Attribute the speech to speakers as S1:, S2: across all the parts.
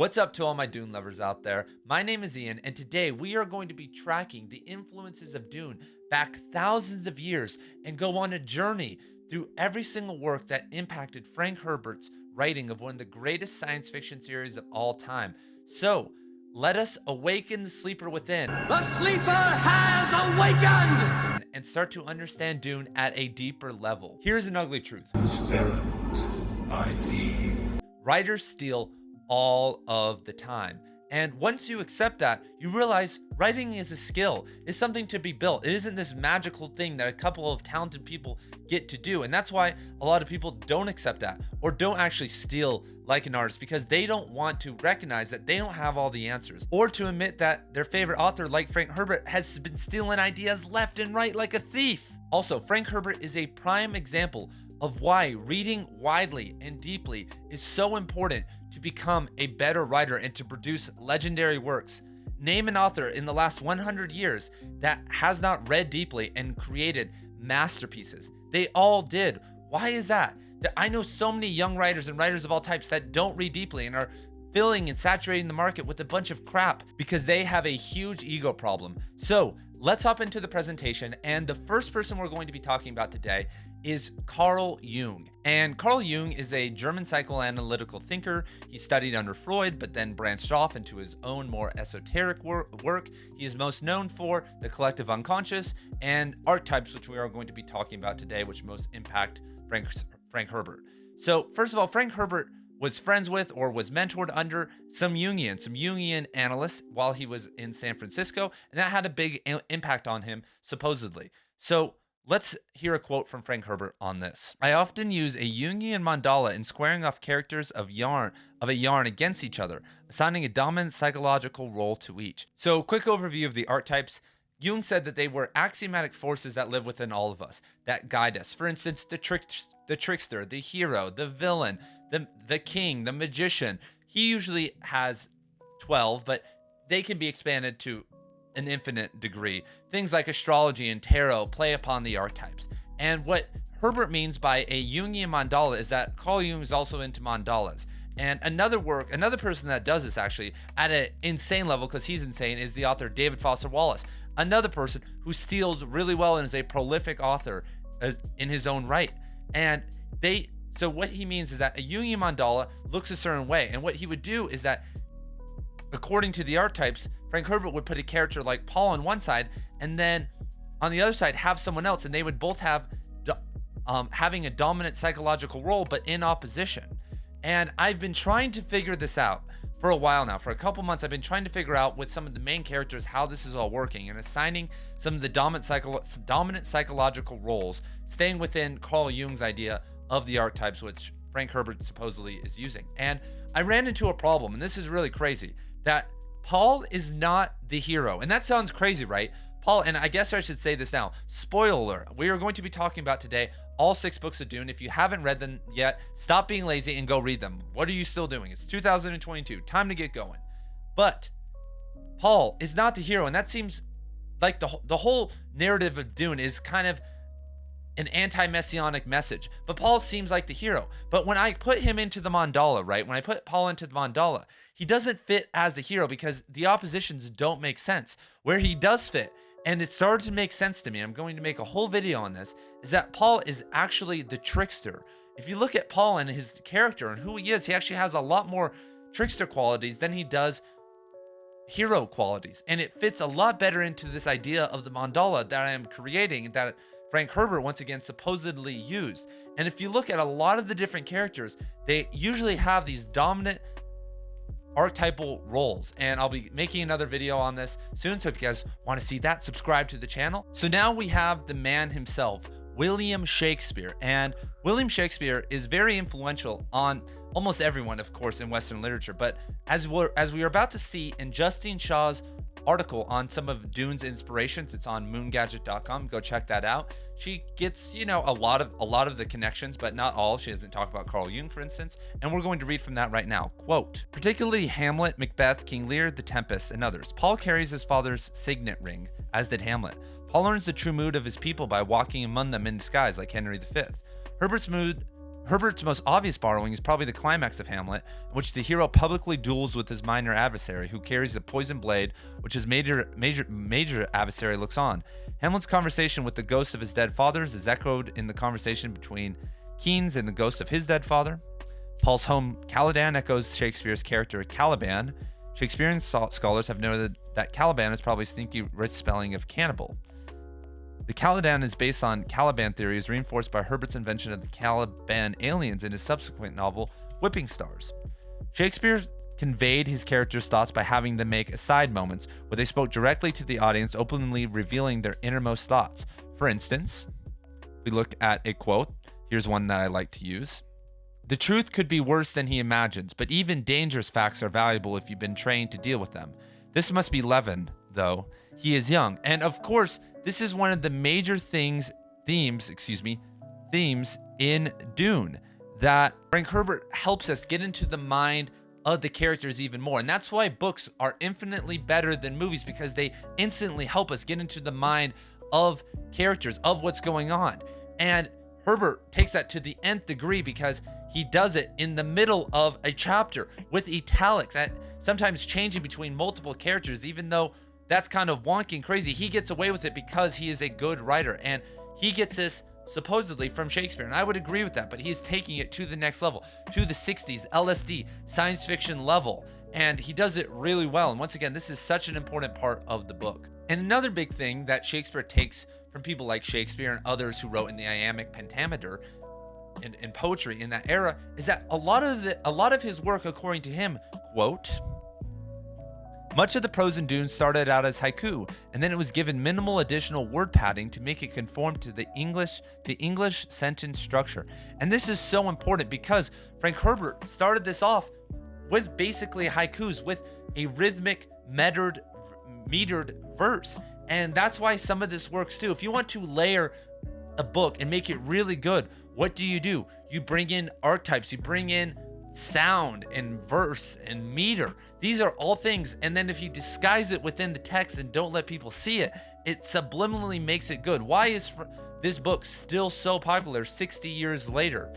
S1: What's up to all my Dune lovers out there? My name is Ian, and today we are going to be tracking the influences of Dune back thousands of years and go on a journey through every single work that impacted Frank Herbert's writing of one of the greatest science fiction series of all time. So, let us awaken the sleeper within.
S2: The sleeper has awakened!
S1: And start to understand Dune at a deeper level. Here's an ugly truth.
S3: Experiment. I see.
S1: Writers steal all of the time. And once you accept that, you realize writing is a skill, is something to be built. It isn't this magical thing that a couple of talented people get to do. And that's why a lot of people don't accept that or don't actually steal like an artist because they don't want to recognize that they don't have all the answers or to admit that their favorite author, like Frank Herbert, has been stealing ideas left and right like a thief. Also, Frank Herbert is a prime example of why reading widely and deeply is so important to become a better writer and to produce legendary works. Name an author in the last 100 years that has not read deeply and created masterpieces. They all did. Why is that? That I know so many young writers and writers of all types that don't read deeply and are filling and saturating the market with a bunch of crap because they have a huge ego problem. So let's hop into the presentation. And the first person we're going to be talking about today is Carl Jung. And Carl Jung is a German psychoanalytical thinker. He studied under Freud, but then branched off into his own more esoteric wor work. He is most known for the collective unconscious and archetypes, which we are going to be talking about today, which most impact Frank, Frank Herbert. So first of all, Frank Herbert was friends with or was mentored under some Jungian, some Jungian analysts while he was in San Francisco, and that had a big impact on him, supposedly. So Let's hear a quote from Frank Herbert on this. I often use a Jungian mandala in squaring off characters of yarn of a yarn against each other, assigning a dominant psychological role to each. So, quick overview of the archetypes. Jung said that they were axiomatic forces that live within all of us, that guide us. For instance, the trick, the trickster, the hero, the villain, the the king, the magician. He usually has 12, but they can be expanded to an infinite degree. Things like astrology and tarot play upon the archetypes. And what Herbert means by a Jungian mandala is that Carl Jung is also into mandalas. And another work, another person that does this actually at an insane level, because he's insane, is the author David Foster Wallace. Another person who steals really well and is a prolific author uh, in his own right. And they, so what he means is that a Jungian mandala looks a certain way. And what he would do is that according to the archetypes, Frank Herbert would put a character like Paul on one side, and then on the other side have someone else, and they would both have um, having a dominant psychological role, but in opposition. And I've been trying to figure this out for a while now. For a couple months, I've been trying to figure out with some of the main characters how this is all working and assigning some of the dominant, dominant psychological roles, staying within Carl Jung's idea of the archetypes, which Frank Herbert supposedly is using. And I ran into a problem, and this is really crazy that Paul is not the hero. And that sounds crazy, right? Paul, and I guess I should say this now. Spoiler we are going to be talking about today all six books of Dune. If you haven't read them yet, stop being lazy and go read them. What are you still doing? It's 2022. Time to get going. But Paul is not the hero, and that seems like the the whole narrative of Dune is kind of an anti-messianic message. But Paul seems like the hero. But when I put him into the mandala, right? When I put Paul into the mandala, he doesn't fit as the hero because the oppositions don't make sense. Where he does fit, and it started to make sense to me, I'm going to make a whole video on this, is that Paul is actually the trickster. If you look at Paul and his character and who he is, he actually has a lot more trickster qualities than he does hero qualities. And it fits a lot better into this idea of the mandala that I am creating that Frank Herbert once again supposedly used. And if you look at a lot of the different characters, they usually have these dominant archetypal roles and I'll be making another video on this soon so if you guys want to see that subscribe to the channel. So now we have the man himself William Shakespeare and William Shakespeare is very influential on almost everyone of course in western literature but as we're as we are about to see in Justine Shaw's article on some of Dune's inspirations. It's on moongadget.com. Go check that out. She gets, you know, a lot of a lot of the connections, but not all. She doesn't talk about Carl Jung, for instance. And we're going to read from that right now. Quote, particularly Hamlet, Macbeth, King Lear, The Tempest, and others. Paul carries his father's signet ring, as did Hamlet. Paul learns the true mood of his people by walking among them in disguise like Henry V. Herbert's mood Herbert's most obvious borrowing is probably the climax of Hamlet, in which the hero publicly duels with his minor adversary, who carries a poisoned blade, which his major major major adversary looks on. Hamlet's conversation with the ghost of his dead fathers is echoed in the conversation between Kynes and the ghost of his dead father. Paul's home Caladan echoes Shakespeare's character Caliban. Shakespearean scholars have noted that Caliban is probably sneaky rich spelling of cannibal. The Caladan is based on Caliban theories reinforced by Herbert's invention of the Caleban aliens in his subsequent novel, Whipping Stars. Shakespeare conveyed his characters' thoughts by having them make aside moments where they spoke directly to the audience, openly revealing their innermost thoughts. For instance, we look at a quote. Here's one that I like to use. The truth could be worse than he imagines, but even dangerous facts are valuable if you've been trained to deal with them. This must be Levin, though. He is young. And of course, this is one of the major things, themes, excuse me, themes in Dune that Frank Herbert helps us get into the mind of the characters even more. And that's why books are infinitely better than movies because they instantly help us get into the mind of characters, of what's going on. And Herbert takes that to the nth degree because he does it in the middle of a chapter with italics and sometimes changing between multiple characters, even though that's kind of wonky and crazy. He gets away with it because he is a good writer and he gets this supposedly from Shakespeare. And I would agree with that, but he's taking it to the next level, to the 60s, LSD, science fiction level. And he does it really well. And once again, this is such an important part of the book. And another big thing that Shakespeare takes from people like Shakespeare and others who wrote in the iambic pentameter in, in poetry in that era is that a lot of the a lot of his work, according to him, quote, much of the prose in Dune started out as haiku, and then it was given minimal additional word padding to make it conform to the English to English sentence structure. And this is so important because Frank Herbert started this off with basically haikus with a rhythmic metered metered verse. And that's why some of this works too. If you want to layer a book and make it really good, what do you do? You bring in archetypes, you bring in sound and verse and meter. These are all things. And then if you disguise it within the text and don't let people see it, it subliminally makes it good. Why is this book still so popular 60 years later?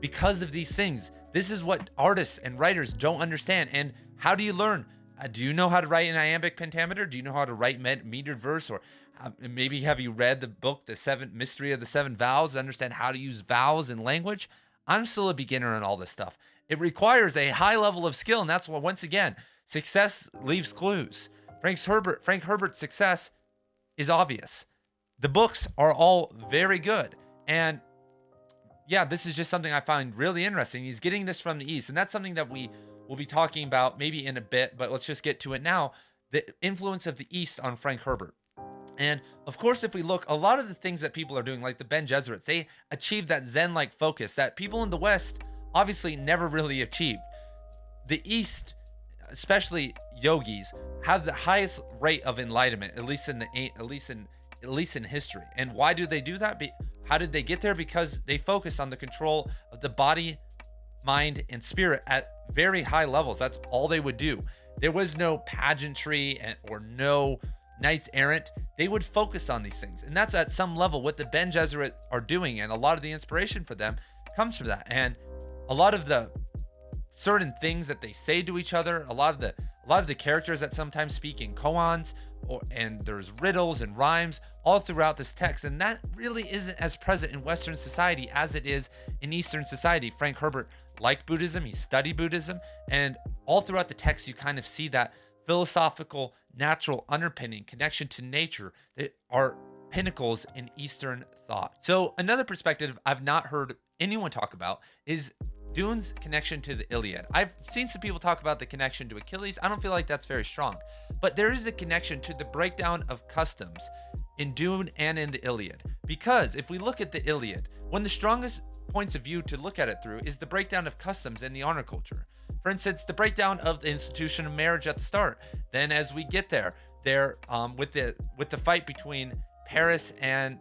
S1: Because of these things. This is what artists and writers don't understand. And how do you learn? Uh, do you know how to write an iambic pentameter? Do you know how to write metered verse? Or uh, maybe have you read the book, The Seven Mystery of the Seven Vowels, to understand how to use vowels in language? I'm still a beginner in all this stuff. It requires a high level of skill, and that's why once again, success leaves clues. Frank's Herbert, Frank Herbert's success is obvious. The books are all very good. And yeah, this is just something I find really interesting. He's getting this from the East, and that's something that we will be talking about maybe in a bit, but let's just get to it now. The influence of the East on Frank Herbert. And of course, if we look, a lot of the things that people are doing, like the Bene Gesserits, they achieved that Zen like focus that people in the West obviously never really achieved. The East, especially yogis, have the highest rate of enlightenment, at least in the at least in at least in history. And why do they do that? How did they get there? Because they focus on the control of the body, mind, and spirit at very high levels. That's all they would do. There was no pageantry and, or no knights errant, they would focus on these things. And that's at some level what the Bene Gesserit are doing. And a lot of the inspiration for them comes from that. And a lot of the certain things that they say to each other, a lot of the a lot of the characters that sometimes speak in koans or and there's riddles and rhymes all throughout this text. And that really isn't as present in Western society as it is in Eastern society. Frank Herbert liked Buddhism, he studied Buddhism, and all throughout the text you kind of see that philosophical, natural underpinning, connection to nature that are pinnacles in Eastern thought. So, another perspective I've not heard anyone talk about is Dune's connection to the Iliad. I've seen some people talk about the connection to Achilles. I don't feel like that's very strong, but there is a connection to the breakdown of customs in Dune and in the Iliad. Because if we look at the Iliad, one of the strongest points of view to look at it through is the breakdown of customs and the honor culture. For instance, the breakdown of the institution of marriage at the start. Then, as we get there, there um, with the with the fight between Paris and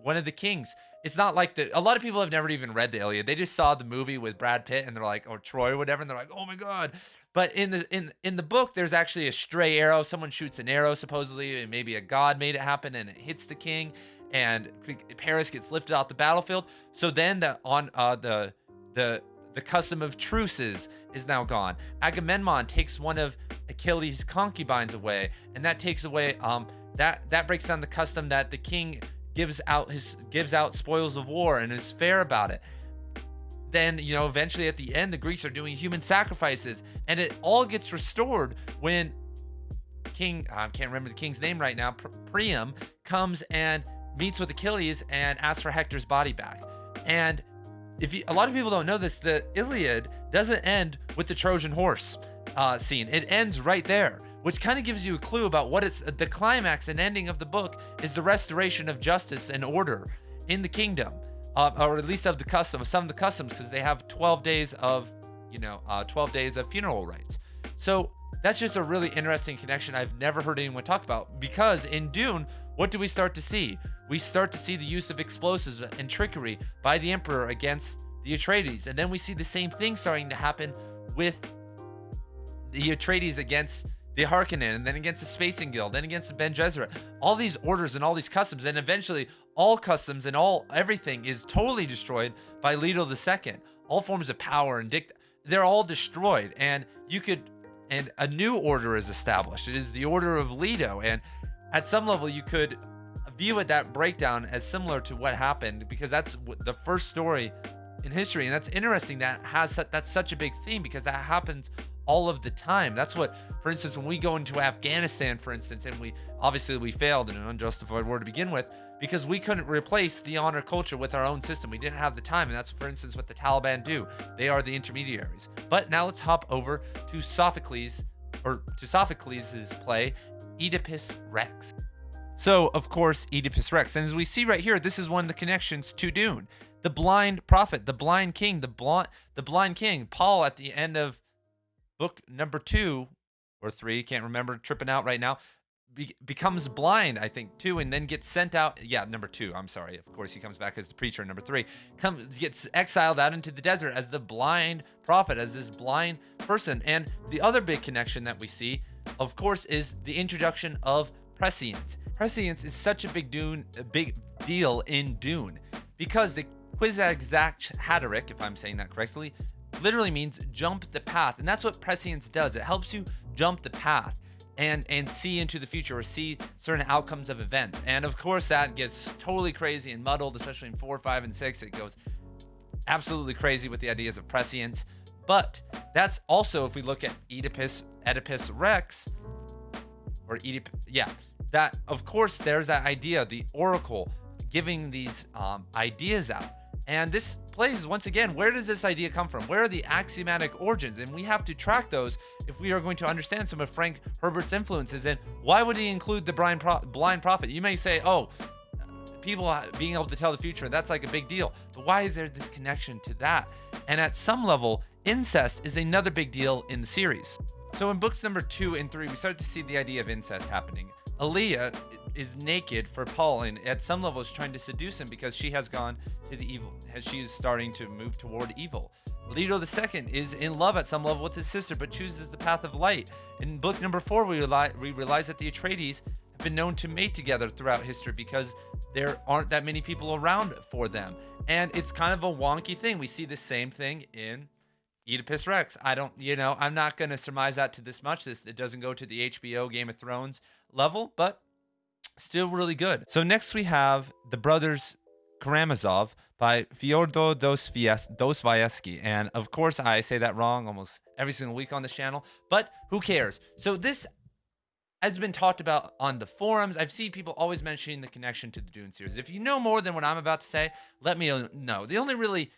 S1: one of the kings. It's not like the a lot of people have never even read the Iliad. They just saw the movie with Brad Pitt and they're like, or Troy or whatever, and they're like, oh my god. But in the in in the book, there's actually a stray arrow. Someone shoots an arrow, supposedly, and maybe a god made it happen, and it hits the king, and Paris gets lifted off the battlefield. So then the on uh the the the custom of truces is now gone. Agamemnon takes one of Achilles' concubines away, and that takes away um that that breaks down the custom that the king gives out his gives out spoils of war and is fair about it. Then, you know, eventually at the end the Greeks are doing human sacrifices and it all gets restored when King I can't remember the king's name right now, Priam comes and meets with Achilles and asks for Hector's body back. And if you, a lot of people don't know this, the Iliad doesn't end with the Trojan horse uh, scene. It ends right there which kind of gives you a clue about what it's the climax and ending of the book is the restoration of justice and order in the kingdom, uh, or at least of the custom, some of the customs, because they have 12 days of, you know, uh, 12 days of funeral rites. So that's just a really interesting connection I've never heard anyone talk about because in Dune, what do we start to see? We start to see the use of explosives and trickery by the Emperor against the Atreides. And then we see the same thing starting to happen with the Atreides against the Harkonnen, and then against the Spacing Guild, then against the Bene Gesserit. All these orders and all these customs, and eventually all customs and all everything is totally destroyed by Leto II. All forms of power and dict they're all destroyed. And you could and a new order is established. It is the order of Leto. And at some level you could view it that breakdown as similar to what happened because that's the first story in history and that's interesting that has that's such a big theme because that happens all of the time. That's what, for instance, when we go into Afghanistan, for instance, and we obviously we failed in an unjustified war to begin with because we couldn't replace the honor culture with our own system. We didn't have the time, and that's, for instance, what the Taliban do. They are the intermediaries. But now let's hop over to Sophocles, or to Sophocles' play, Oedipus Rex. So, of course, Oedipus Rex. And as we see right here, this is one of the connections to Dune. The blind prophet, the blind king, the blind, the blind king. Paul at the end of book number two or three, can't remember, tripping out right now, be- becomes blind, I think, too, and then gets sent out. Yeah, number two. I'm sorry. Of course, he comes back as the preacher. Number three, comes gets exiled out into the desert as the blind prophet, as this blind person. And the other big connection that we see, of course, is the introduction of prescience. Prescience is such a big Dune, a big deal in Dune, because the Kwisatz Haderach, if I'm saying that correctly, literally means jump the path. And that's what prescience does. It helps you jump the path and and see into the future or see certain outcomes of events. And of course that gets totally crazy and muddled, especially in four, five, and six. It goes absolutely crazy with the ideas of prescience. But that's also if we look at Oedipus, Oedipus Rex, or Oedip, yeah, that of course there's that idea, the oracle giving these um, ideas out. And this plays, once again, where does this idea come from? Where are the axiomatic origins? And we have to track those if we are going to understand some of Frank Herbert's influences. And why would he include the blind, pro blind prophet? You may say, oh, people being able to tell the future, that's like a big deal. But why is there this connection to that? And at some level, incest is another big deal in the series. So in books number two and three, we start to see the idea of incest happening. Alia is naked for Paul and at some level is trying to seduce him because she has gone to the evil, as she is starting to move toward evil. Leto II is in love at some level with his sister, but chooses the path of light. In book number four, we, we realize that the Atreides have been known to mate together throughout history because there aren't that many people around for them. And it's kind of a wonky thing. We see the same thing in Oedipus Rex. I don't, you know, I'm not going to surmise that to this much. This it doesn't go to the HBO Game of Thrones level, but still really good. So next we have The Brothers Karamazov by Fyodor Dostoevsky. And of course, I say that wrong almost every single week on this channel, but who cares? So this has been talked about on the forums. I've seen people always mentioning the connection to the Dune series. If you know more than what I'm about to say, let me know. The only really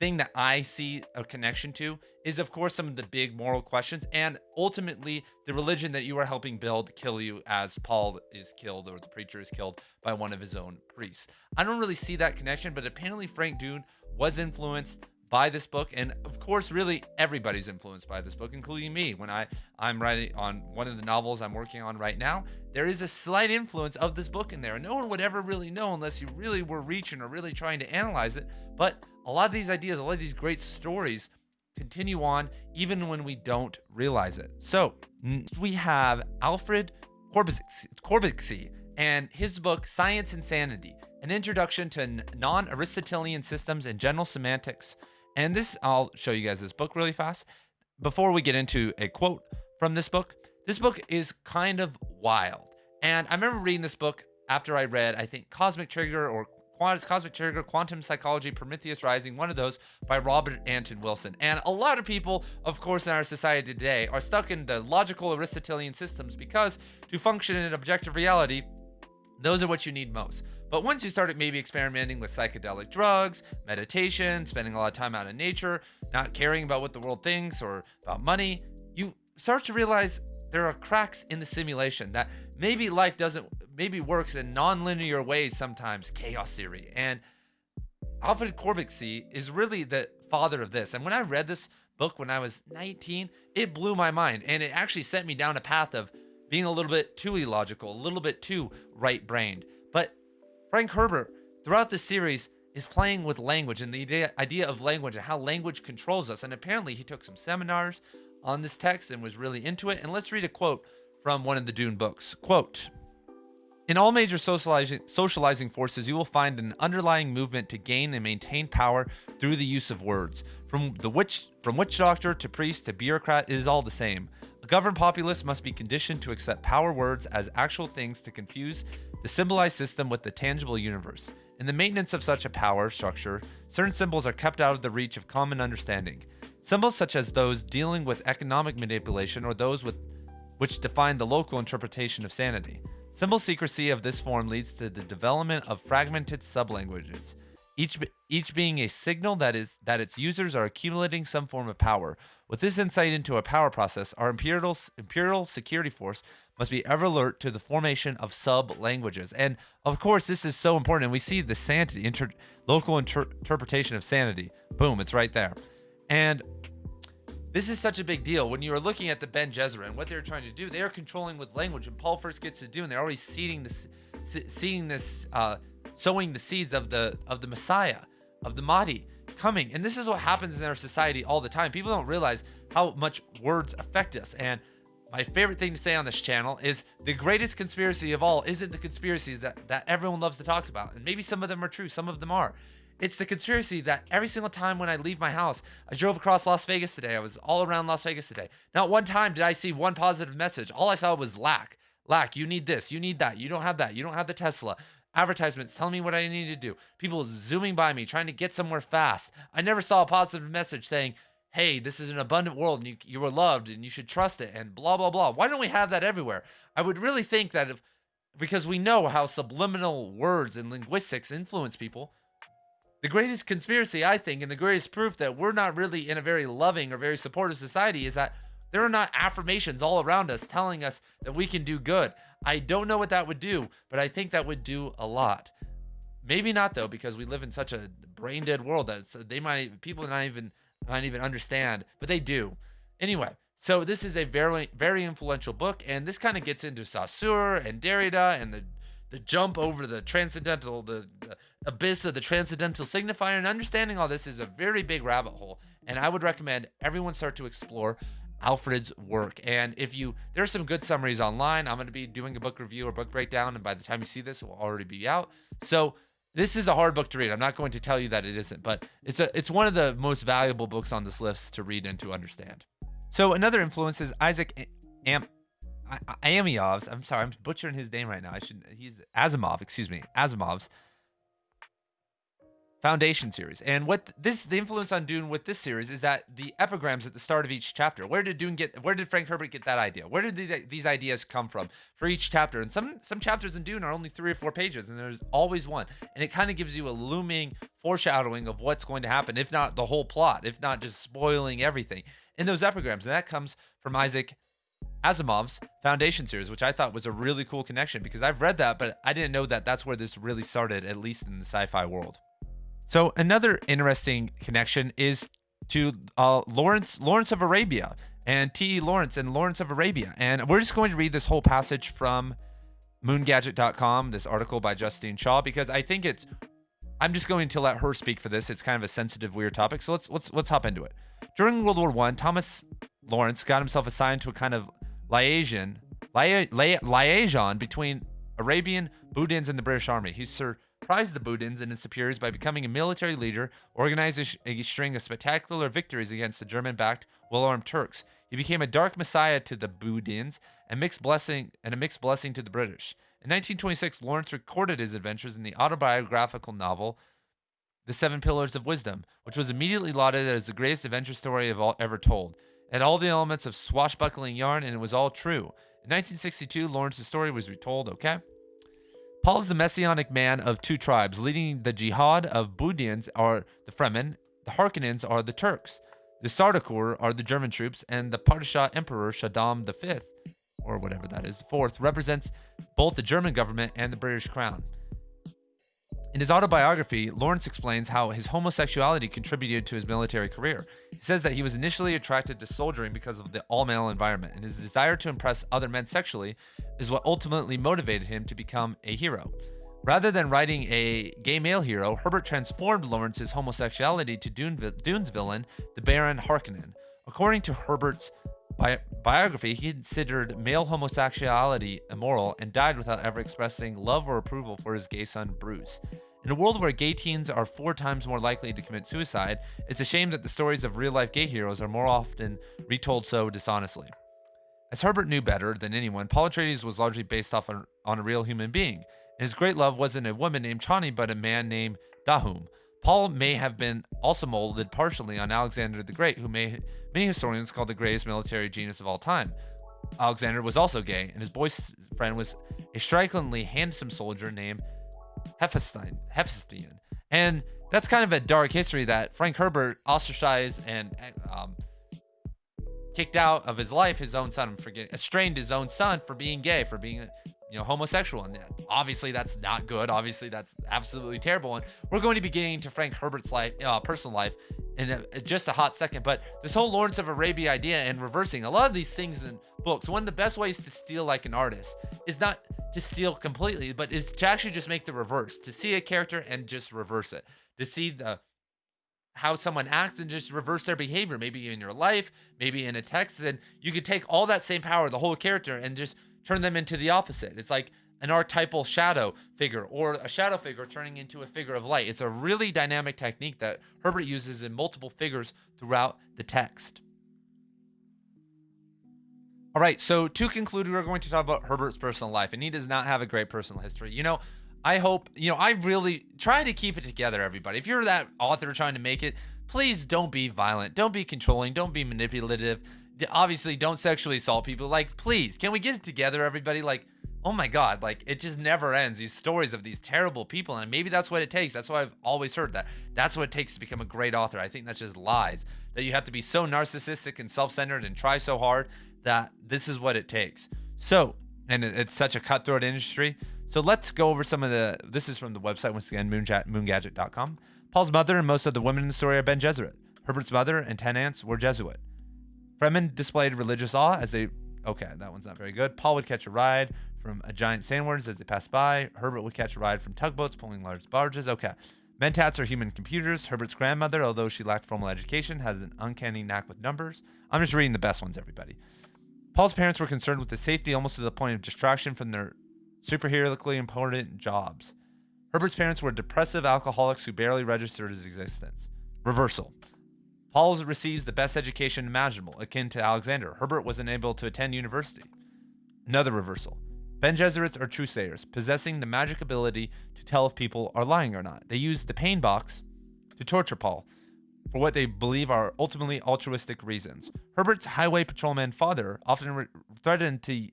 S1: thing that I see a connection to is, of course, some of the big moral questions and ultimately the religion that you are helping build kill you as Paul is killed or the preacher is killed by one of his own priests. I don't really see that connection, but apparently Frank Dune was influenced by this book and of course really everybody's influenced by this book including me when i i'm writing on one of the novels i'm working on right now there is a slight influence of this book in there and no one would ever really know unless you really were reaching or really trying to analyze it but a lot of these ideas a lot of these great stories continue on even when we don't realize it so we have alfred Korzybski and his book science insanity an introduction to non-aristotelian systems and general semantics and this, I'll show you guys this book really fast. Before we get into a quote from this book, this book is kind of wild. And I remember reading this book after I read, I think, Cosmic Trigger or Cosmic Trigger, Quantum Psychology, Prometheus Rising, one of those by Robert Anton Wilson. And a lot of people, of course, in our society today are stuck in the logical Aristotelian systems because to function in objective reality, those are what you need most. But once you start maybe experimenting with psychedelic drugs, meditation, spending a lot of time out in nature, not caring about what the world thinks or about money, you start to realize there are cracks in the simulation that maybe life doesn't, maybe works in non-linear ways sometimes, chaos theory. And Alfred Korzybski is really the father of this. And when I read this book when I was 19, it blew my mind. And it actually sent me down a path of being a little bit too illogical, a little bit too right brained. But Frank Herbert, throughout the series, is playing with language and the idea, idea of language and how language controls us. And apparently, he took some seminars on this text and was really into it. And let's read a quote from one of the Dune books. Quote, in all major socializing, socializing forces, you will find an underlying movement to gain and maintain power through the use of words. From the witch, from witch doctor to priest to bureaucrat, it is all the same. A governed populace must be conditioned to accept power words as actual things to confuse the symbolized system with the tangible universe. In the maintenance of such a power structure, certain symbols are kept out of the reach of common understanding. Symbols such as those dealing with economic manipulation or those with which define the local interpretation of sanity. Symbol secrecy of this form leads to the development of fragmented sublanguages each each being a signal that is that its users are accumulating some form of power. With this insight into a power process, our imperial imperial security force must be ever alert to the formation of sub languages. And of course, this is so important. And we see the sanity inter, local inter, interpretation of sanity. Boom, it's right there. And this is such a big deal when you are looking at the Bene Gesserit and what they're trying to do. They are controlling with language, and Paul first gets to do, and they're already seeding this, seeing this. Uh, sowing the seeds of the of the Messiah, of the Mahdi coming. And this is what happens in our society all the time. People don't realize how much words affect us. And my favorite thing to say on this channel is the greatest conspiracy of all isn't the conspiracy that, that everyone loves to talk about. And maybe some of them are true, some of them are. It's the conspiracy that every single time when I leave my house, I drove across Las Vegas today. I was all around Las Vegas today. Not one time did I see one positive message. All I saw was lack. Lack, you need this, you need that, you don't have that, you don't have the Tesla advertisements telling me what I need to do, people zooming by me, trying to get somewhere fast. I never saw a positive message saying, hey, this is an abundant world and you, you are loved and you should trust it and blah, blah, blah. Why don't we have that everywhere? I would really think that if, because we know how subliminal words and linguistics influence people, the greatest conspiracy, I think, and the greatest proof that we're not really in a very loving or very supportive society is that there are not affirmations all around us telling us that we can do good. I don't know what that would do, but I think that would do a lot. Maybe not though, because we live in such a brain dead world that they might people not even not even understand, but they do. Anyway, so this is a very very influential book, and this kind of gets into Saussure and Derrida and the the jump over the transcendental, the, the abyss of the transcendental signifier, and understanding all this is a very big rabbit hole. And I would recommend everyone start to explore Alfred's work. And if you, there are some good summaries online. I'm going to be doing a book review or book breakdown, and by the time you see this, it will already be out. So this is a hard book to read. I'm not going to tell you that it isn't, but it's a, it's one of the most valuable books on this list to read and to understand. So another influence is Isaac Am. Amiov's. I'm sorry, I'm butchering his name right now. I should. He's Asimov. Excuse me, Asimov's Foundation series. And what this the influence on Dune with this series is that the epigrams at the start of each chapter. Where did Dune get where did Frank Herbert get that idea? Where did the, these ideas come from for each chapter? And some some chapters in Dune are only 3 or 4 pages and there's always one. And it kind of gives you a looming foreshadowing of what's going to happen, if not the whole plot, if not just spoiling everything in those epigrams. And that comes from Isaac Asimov's Foundation series, which I thought was a really cool connection because I've read that, but I didn't know that that's where this really started, at least in the sci-fi world. So another interesting connection is to uh, Lawrence Lawrence of Arabia and T.E. Lawrence and Lawrence of Arabia. And we're just going to read this whole passage from moongadget.com, this article by Justine Shaw, because I think it's I'm just going to let her speak for this. It's kind of a sensitive, weird topic. So let's let's let's hop into it. During World War One, Thomas Lawrence got himself assigned to a kind of liaison lia- lia- liaison between Arabian Bedouins and the British Army. He surprised the Bedouins and his superiors by becoming a military leader, organized a, string of spectacular victories against the German-backed, well-armed Turks. He became a dark messiah to the Bedouins and mixed blessing and a mixed blessing to the British. In 1926, Lawrence recorded his adventures in the autobiographical novel The Seven Pillars of Wisdom, which was immediately lauded as the greatest adventure story of all ever told. Had all the elements of swashbuckling yarn, and it was all true. In 1962, Lawrence's story was retold. Okay. Paul is the messianic man of two tribes, leading the jihad of Bedouins are the Fremen, the Harkonnens are the Turks, the Sardaukar are the German troops, and the Padishah Emperor Shaddam V, or whatever that is, the fourth, represents both the German government and the British crown. In his autobiography, Lawrence explains how his homosexuality contributed to his military career. He says that he was initially attracted to soldiering because of the all male environment, and his desire to impress other men sexually is what ultimately motivated him to become a hero. Rather than writing a gay male hero, Herbert transformed Lawrence's homosexuality to Dune, Dune's villain, the Baron Harkonnen. According to Herbert's bi- biography, he considered male homosexuality immoral and died without ever expressing love or approval for his gay son, Bruce. In a world where gay teens are four times more likely to commit suicide, it's a shame that the stories of real life gay heroes are more often retold so dishonestly. As Herbert knew better than anyone, Paul Atreides was largely based off on, a real human being. And his great love wasn't a woman named Chani, but a man named Dahoum. Paul may have been also molded partially on Alexander the Great, who may, many historians call the greatest military genius of all time. Alexander was also gay, and his boyfriend was a strikingly handsome soldier named Hephaestion. Hephaestion. And that's kind of a dark history that Frank Herbert ostracized and um, kicked out of his life his own son, forget estranged his own son for being gay, for being you know homosexual, and obviously that's not good. Obviously that's absolutely terrible. And we're going to be getting to Frank Herbert's life, uh, personal life, in a, just a hot second. But this whole Lawrence of Arabia idea and reversing a lot of these things in books. One of the best ways to steal like an artist is not to steal completely, but is to actually just make the reverse, to see a character and just reverse it, to see the how someone acts and just reverse their behavior, maybe in your life, maybe in a text, and you could take all that same power, the whole character, and just turn them into the opposite. It's like an archetypal shadow figure or a shadow figure turning into a figure of light. It's a really dynamic technique that Herbert uses in multiple figures throughout the text. All right, so to conclude, we're going to talk about Herbert's personal life, and he does not have a great personal history. You know, I hope, you know, I really try to keep it together, everybody. If you're that author trying to make it, please don't be violent, don't be controlling, don't be manipulative. Obviously, don't sexually assault people. Like, please, can we get it together, everybody? Like, oh my God, like, it just never ends. These stories of these terrible people, and maybe that's what it takes. That's why I've always heard that. That's what it takes to become a great author. I think that's just lies. That you have to be so narcissistic and self centered and try so hard that this is what it takes. So, and it's such a cutthroat industry. So let's go over some of the. This is from the website once again, moongadget.com. Paul's mother and most of the women in the story are Bene Gesserit. Herbert's mother and ten aunts were Jesuit. Fremen displayed religious awe as they. Okay, that one's not very good. Paul would catch a ride from a giant sandworms as they passed by. Herbert would catch a ride from tugboats pulling large barges. Okay. Mentats are human computers. Herbert's grandmother, although she lacked formal education, has an uncanny knack with numbers. I'm just reading the best ones, everybody. Paul's parents were concerned with his safety almost to the point of distraction from their superheroically important jobs. Herbert's parents were depressive alcoholics who barely registered his existence. Reversal. Paul receives the best education imaginable, akin to Alexander. Herbert was unable to attend university. Another reversal. Bene Gesserits are truthsayers, possessing the magic ability to tell if people are lying or not. They use the pain box to torture Paul for what they believe are ultimately altruistic reasons. Herbert's highway patrolman father often re- threatened to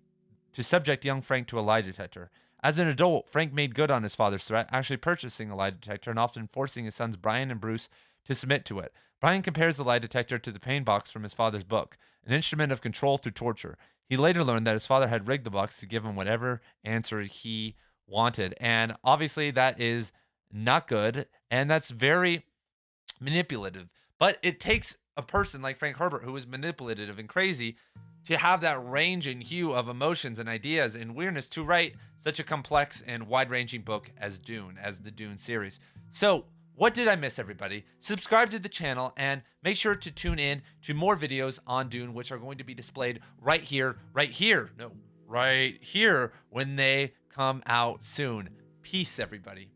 S1: to subject young Frank to a lie detector. As an adult, Frank made good on his father's threat, actually purchasing a lie detector and often forcing his sons Brian and Bruce to submit to it. Brian compares the lie detector to the pain box from his father's book, an instrument of control through torture. He later learned that his father had rigged the box to give him whatever answer he wanted. And obviously, that is not good. And that's very manipulative. But it takes a person like Frank Herbert, who is manipulative and crazy, to have that range and hue of emotions and ideas and weirdness to write such a complex and wide ranging book as Dune, as the Dune series. So, what did I miss, everybody? Subscribe to the channel and make sure to tune in to more videos on Dune, which are going to be displayed right here, right here, no, right here when they come out soon. Peace, everybody.